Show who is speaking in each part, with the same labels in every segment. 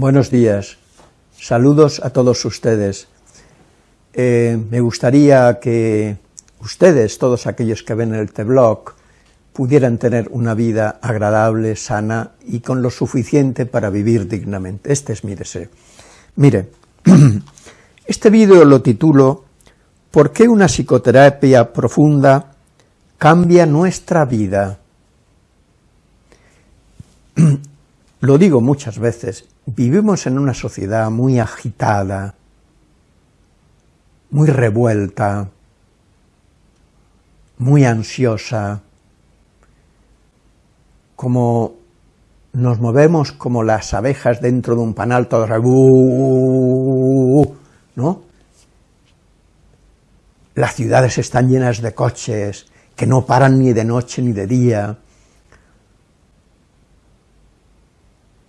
Speaker 1: Buenos días, saludos a todos ustedes. Eh, me gustaría que ustedes, todos aquellos que ven el T-Blog, pudieran tener una vida agradable, sana y con lo suficiente para vivir dignamente. Este es mi deseo. Mire, este vídeo lo titulo ¿Por qué una psicoterapia profunda cambia nuestra vida? Lo digo muchas veces, vivimos en una sociedad muy agitada, muy revuelta, muy ansiosa, como nos movemos como las abejas dentro de un panal, todo ¿no? Las ciudades están llenas de coches que no paran ni de noche ni de día,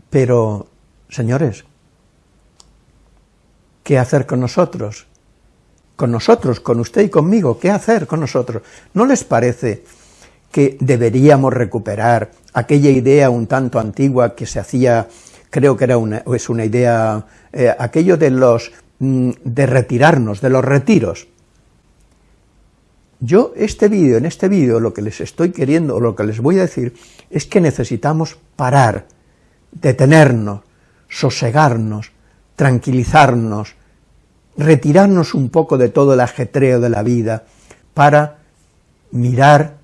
Speaker 1: Pero, señores, ¿qué hacer con nosotros? Con nosotros, con usted y conmigo, ¿qué hacer con nosotros? ¿No les parece que deberíamos recuperar aquella idea un tanto antigua que se hacía, creo que era una, es una idea, eh, aquello de los, mm, de retirarnos, de los retiros? Yo, este vídeo, en este vídeo, lo que les estoy queriendo, o lo que les voy a decir, es que necesitamos parar, detenernos, sosegarnos, tranquilizarnos, retirarnos un poco de todo el ajetreo de la vida para mirarnos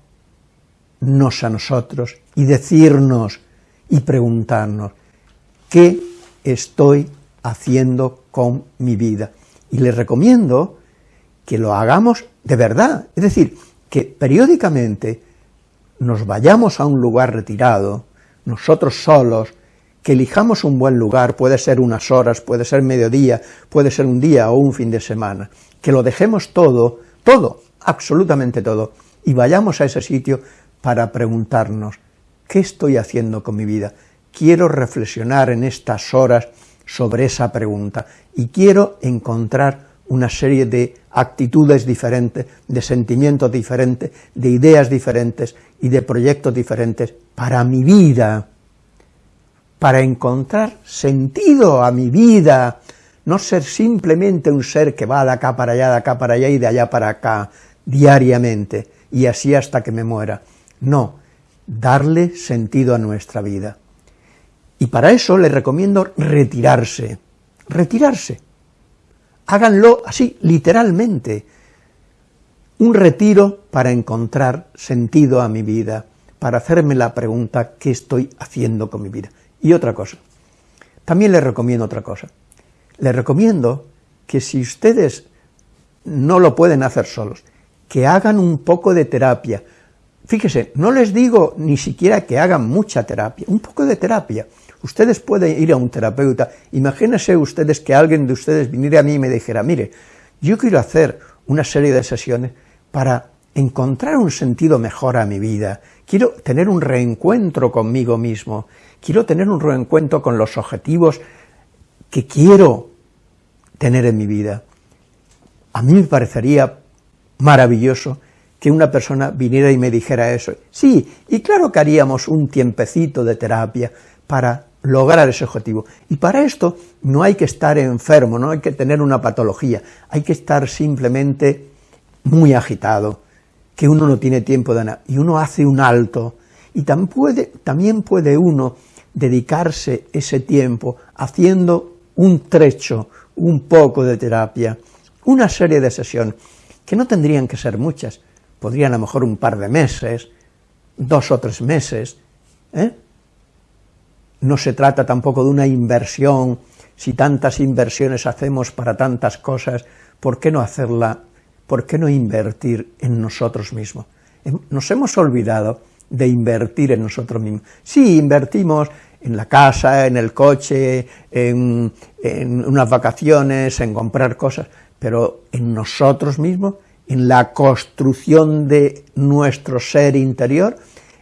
Speaker 1: a nosotros y decirnos y preguntarnos, ¿qué estoy haciendo con mi vida? Y les recomiendo que lo hagamos de verdad, es decir, que periódicamente nos vayamos a un lugar retirado, nosotros solos, que elijamos un buen lugar, puede ser unas horas, puede ser mediodía, puede ser un día o un fin de semana, que lo dejemos todo, todo, absolutamente todo, y vayamos a ese sitio para preguntarnos, ¿qué estoy haciendo con mi vida? Quiero reflexionar en estas horas sobre esa pregunta, y quiero encontrar una serie de actitudes diferentes, de sentimientos diferentes, de ideas diferentes y de proyectos diferentes para mi vida, para encontrar sentido a mi vida, no ser simplemente un ser que va de acá para allá, de acá para allá y de allá para acá, diariamente, y así hasta que me muera. No, darle sentido a nuestra vida. Y para eso les recomiendo retirarse, retirarse. Háganlo así, literalmente, un retiro para encontrar sentido a mi vida, para hacerme la pregunta, ¿qué estoy haciendo con mi vida? Y otra cosa, también les recomiendo otra cosa, les recomiendo que si ustedes no lo pueden hacer solos, que hagan un poco de terapia. Fíjese, no les digo ni siquiera que hagan mucha terapia, un poco de terapia. Ustedes pueden ir a un terapeuta, imagínense ustedes que alguien de ustedes viniera a mí y me dijera, mire, yo quiero hacer una serie de sesiones para encontrar un sentido mejor a mi vida, quiero tener un reencuentro conmigo mismo, quiero tener un reencuentro con los objetivos que quiero tener en mi vida. A mí me parecería maravilloso que una persona viniera y me dijera eso. Sí, y claro que haríamos un tiempecito de terapia para lograr ese objetivo. Y para esto no hay que estar enfermo, no hay que tener una patología, hay que estar simplemente muy agitado, que uno no tiene tiempo de nada, y uno hace un alto, y también puede, también puede uno dedicarse ese tiempo haciendo un trecho, un poco de terapia, una serie de sesiones, que no tendrían que ser muchas, podrían a lo mejor un par de meses, dos o tres meses, ¿eh? no se trata tampoco de una inversión, si tantas inversiones hacemos para tantas cosas, ¿por qué no hacerla ¿por qué no invertir en nosotros mismos? Em, nos hemos olvidado de invertir en nosotros mismos. Sí, invertimos en la casa, en el coche, en, unas vacaciones, en comprar cosas, pero en nosotros mismos, en la construcción de nuestro ser interior,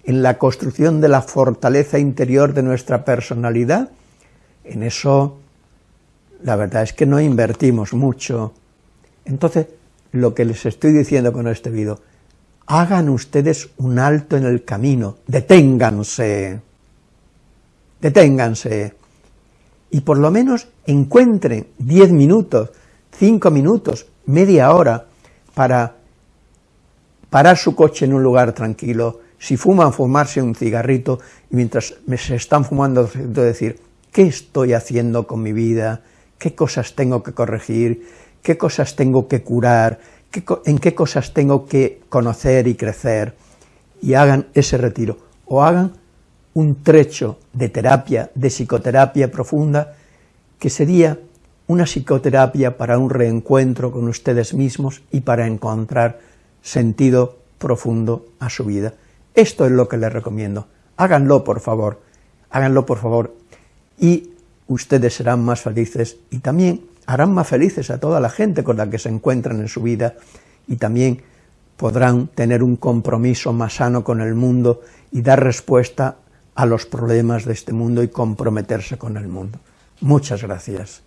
Speaker 1: en la construcción de la fortaleza interior de nuestra personalidad, en eso la verdad es que no invertimos mucho. Entonces, lo que les estoy diciendo con este vídeo. Hagan ustedes un alto en el camino, deténganse, deténganse, y por lo menos encuentren 10 minutos, 5 minutos, media hora para parar su coche en un lugar tranquilo, si fuman, fumarse un cigarrito, y mientras se están fumando, decir, ¿qué estoy haciendo con mi vida? ¿Qué cosas tengo que corregir? ¿Qué cosas tengo que curar? ¿En qué cosas tengo que conocer y crecer? Y hagan ese retiro, o hagan un trecho de terapia, de psicoterapia profunda, que sería una psicoterapia para un reencuentro con ustedes mismos y para encontrar sentido profundo a su vida. Esto es lo que les recomiendo. Háganlo, por favor. Háganlo, por favor. Y ustedes serán más felices y también harán más felices a toda la gente con la que se encuentran en su vida y también podrán tener un compromiso más sano con el mundo y dar respuesta a los problemas de este mundo y comprometerse con el mundo. Muchas gracias.